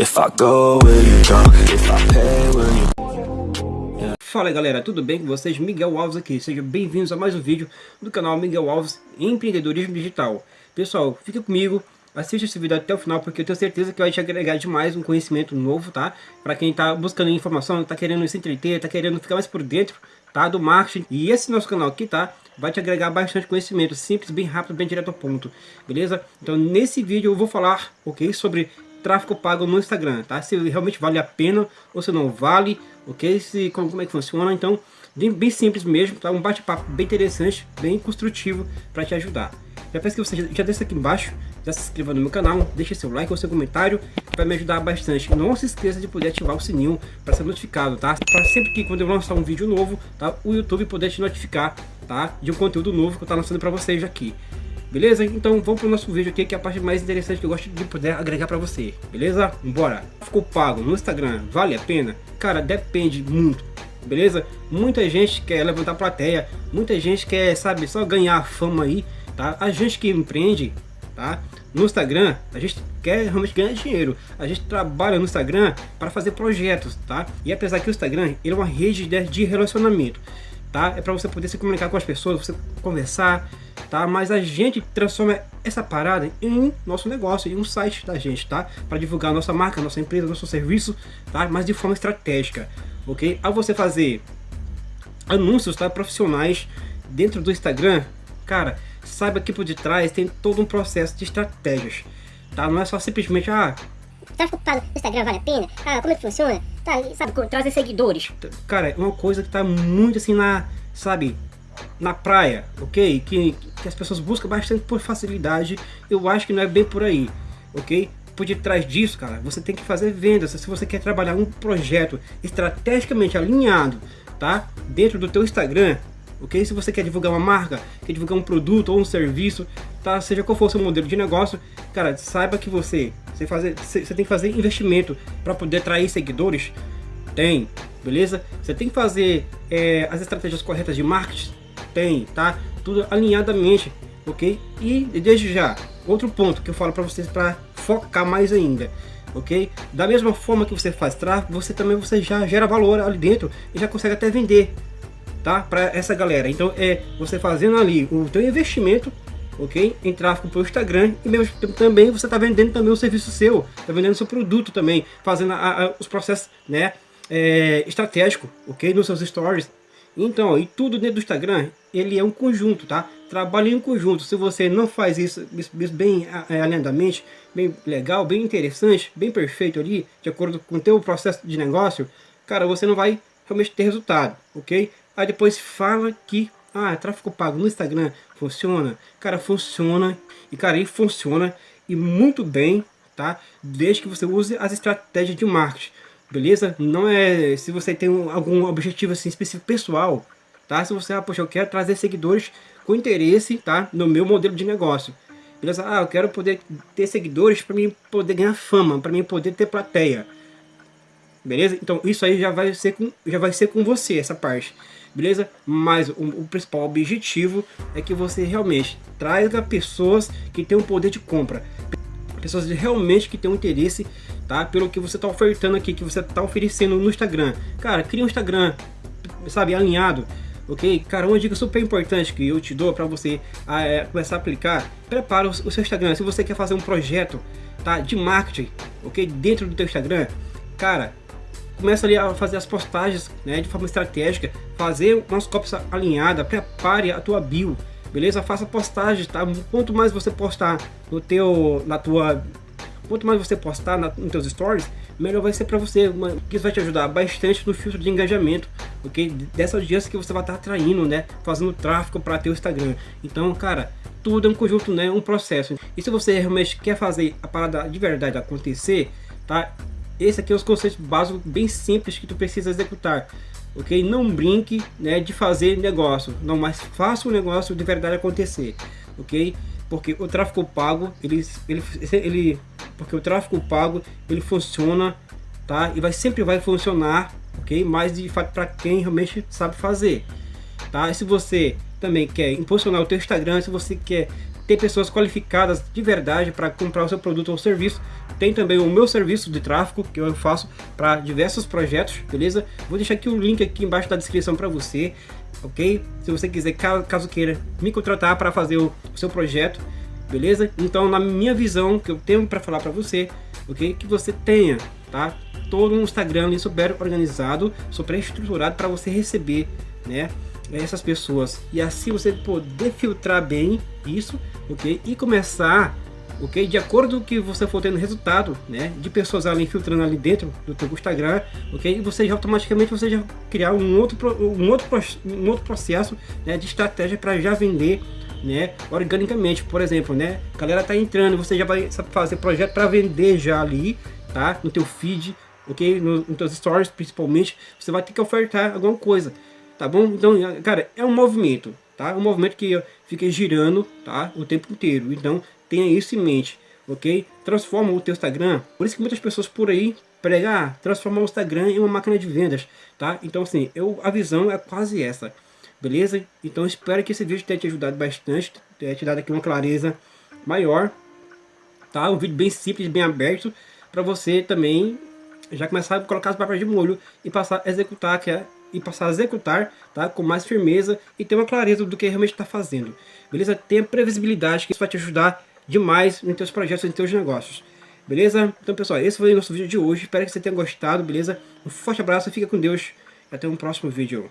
If I go, will you? If I pay, will you... Fala galera, tudo bem com vocês? Miguel Alves aqui, sejam bem-vindos a mais um vídeo do canal Miguel Alves Empreendedorismo Digital. Pessoal, fica comigo, assista esse vídeo até o final porque eu tenho certeza que vai te agregar demais um conhecimento novo, tá? Para quem tá buscando informação, tá querendo se entreter, tá querendo ficar mais por dentro, tá? Do marketing. E esse nosso canal aqui, tá? Vai te agregar bastante conhecimento, simples, bem rápido, bem direto ao ponto, beleza? Então nesse vídeo eu vou falar, ok? Sobre tráfego pago no Instagram, tá? Se realmente vale a pena ou se não vale, ok? Se, como, como é que funciona, então, bem, bem simples mesmo, tá? Um bate-papo bem interessante, bem construtivo para te ajudar. Já peço que você já, já aqui embaixo, já se inscreva no meu canal, deixe seu like ou seu comentário, vai me ajudar bastante. Não se esqueça de poder ativar o sininho para ser notificado, tá? Para sempre que quando eu lançar um vídeo novo, tá? O YouTube poder te notificar, tá? De um conteúdo novo que eu estou lançando para vocês aqui. Beleza? Então vamos pro nosso vídeo aqui, que é a parte mais interessante que eu gosto de poder agregar para você. Beleza? Bora! Ficou pago no Instagram, vale a pena? Cara, depende muito. Beleza? Muita gente quer levantar plateia, muita gente quer, sabe, só ganhar fama aí, tá? A gente que empreende, tá? No Instagram, a gente quer realmente ganhar dinheiro. A gente trabalha no Instagram para fazer projetos, tá? E apesar que o Instagram ele é uma rede de relacionamento, tá? É para você poder se comunicar com as pessoas, você conversar, tá? Mas a gente transforma essa parada em nosso negócio, em um site da gente, tá? Para divulgar nossa marca, nossa empresa, nosso serviço, tá? Mas de forma estratégica, ok? Ao você fazer anúncios, tá? Profissionais dentro do Instagram, cara, saiba que por detrás tem todo um processo de estratégias, tá? Não é só simplesmente, ah... Tráfego pago no Instagram vale a pena? Ah, como é que funciona? Tá, sabe, trazer seguidores. Cara, é uma coisa que tá muito assim na, sabe, na praia, ok? Que, que as pessoas buscam bastante por facilidade, eu acho que não é bem por aí, ok? Por detrás disso, cara, você tem que fazer vendas, se você quer trabalhar um projeto estrategicamente alinhado, tá? Dentro do teu Instagram, ok? Se você quer divulgar uma marca, quer divulgar um produto ou um serviço, tá? Seja qual for o seu modelo de negócio, cara, saiba que você, você, fazer, você tem que fazer investimento para poder atrair seguidores, tem, beleza? Você tem que fazer é, as estratégias corretas de marketing, tem, tá? Tudo alinhadamente, ok? E desde já, outro ponto que eu falo para vocês para focar mais ainda, ok? Da mesma forma que você faz tráfego, você também você já gera valor ali dentro e já consegue até vender, tá? Para essa galera. Então é você fazendo ali o teu investimento, ok? Em tráfego para o Instagram e mesmo também você está vendendo também o serviço seu, está vendendo seu produto também, fazendo a, a, os processos, né? É, estratégico, ok? Nos seus stories, então, e tudo dentro do Instagram, ele é um conjunto, tá? Trabalhe em conjunto. Se você não faz isso, isso bem é, alinhadamente, bem legal, bem interessante, bem perfeito ali, de acordo com o teu processo de negócio, cara, você não vai realmente ter resultado, ok? Aí depois fala que, ah, tráfego pago no Instagram funciona. Cara, funciona, e cara, ele funciona, e muito bem, tá? Desde que você use as estratégias de marketing beleza? Não é se você tem um, algum objetivo assim específico pessoal, tá? Se você, ah, poxa, eu quero trazer seguidores com interesse, tá? No meu modelo de negócio, beleza? Ah, eu quero poder ter seguidores para mim poder ganhar fama, para mim poder ter plateia, beleza? Então isso aí já vai ser com, já vai ser com você essa parte, beleza? Mas o, o principal objetivo é que você realmente traga pessoas que têm um poder de compra, pessoas realmente que têm um interesse tá? Pelo que você está ofertando aqui, que você está oferecendo no Instagram. Cara, cria um Instagram, sabe, alinhado, ok? Cara, uma dica super importante que eu te dou para você ah, é, começar a aplicar, prepara o, o, seu Instagram. Se você quer fazer um projeto, tá, de marketing, ok? Dentro do teu Instagram, cara, começa ali a fazer as postagens, né, de forma estratégica, fazer umas cópias alinhadas, prepare a tua bio, beleza? Faça postagens, tá? Quanto mais você postar no teu, na tua Quanto mais você postar na, nos seus stories, melhor vai ser para você. Que isso vai te ajudar bastante no filtro de engajamento, ok? Dessa audiência que você vai estar atraindo, né? Fazendo tráfego para teu Instagram. Então, cara, tudo é um conjunto, né? Um processo. E se você realmente quer fazer a parada de verdade acontecer, tá? Esse aqui é os conceitos básicos bem simples que tu precisa executar. Ok? Não brinque né, de fazer negócio. Não, mas faça o negócio de verdade acontecer. Ok? Porque o tráfego pago, ele, ele, ele porque o tráfego pago ele funciona, tá? E vai sempre vai funcionar, ok? Mas de fato para quem realmente sabe fazer, tá? E se você também quer impulsionar o teu Instagram, se você quer ter pessoas qualificadas de verdade para comprar o seu produto ou serviço. Tem também o meu serviço de tráfego que eu faço para diversos projetos, beleza? Vou deixar aqui o link aqui embaixo da descrição para você, ok? Se você quiser, caso queira me contratar para fazer o seu projeto, beleza? Então, na minha visão, que eu tenho para falar para você, ok? Que você tenha, tá? Todo um Instagram ali super organizado, super estruturado para você receber, né? essas pessoas e assim você poder filtrar bem isso, ok? E começar, ok? De acordo com que você for tendo resultado, né? De pessoas ali filtrando ali dentro do teu Instagram, ok? E você já automaticamente você já criar um outro um outro um outro processo, né? De estratégia para já vender né, organicamente, por exemplo, né, a galera tá entrando, você já vai fazer projeto para vender já ali, tá, no teu feed, ok, nos no teus stories principalmente, você vai ter que ofertar alguma coisa, tá bom? Então, cara, é um movimento, tá? Um movimento que fica girando, tá? O tempo inteiro. Então, tenha isso em mente, ok? Transforma o teu Instagram. Por isso que muitas pessoas por aí pregam, ah, transformar o Instagram em uma máquina de vendas, tá? Então, assim, eu, a visão é quase essa, beleza? Então, espero que esse vídeo tenha te ajudado bastante, tenha te dado aqui uma clareza maior, tá? Um vídeo bem simples, bem aberto, para você também já começar a colocar as papas de molho e passar a executar, que é e passar a executar tá, com mais firmeza e ter uma clareza do que realmente está fazendo. Beleza? Tenha previsibilidade, que isso vai te ajudar demais nos teus projetos, nos teus negócios. Beleza? Então pessoal, esse foi o nosso vídeo de hoje. Espero que você tenha gostado, beleza? Um forte abraço, fica com Deus e até um próximo vídeo.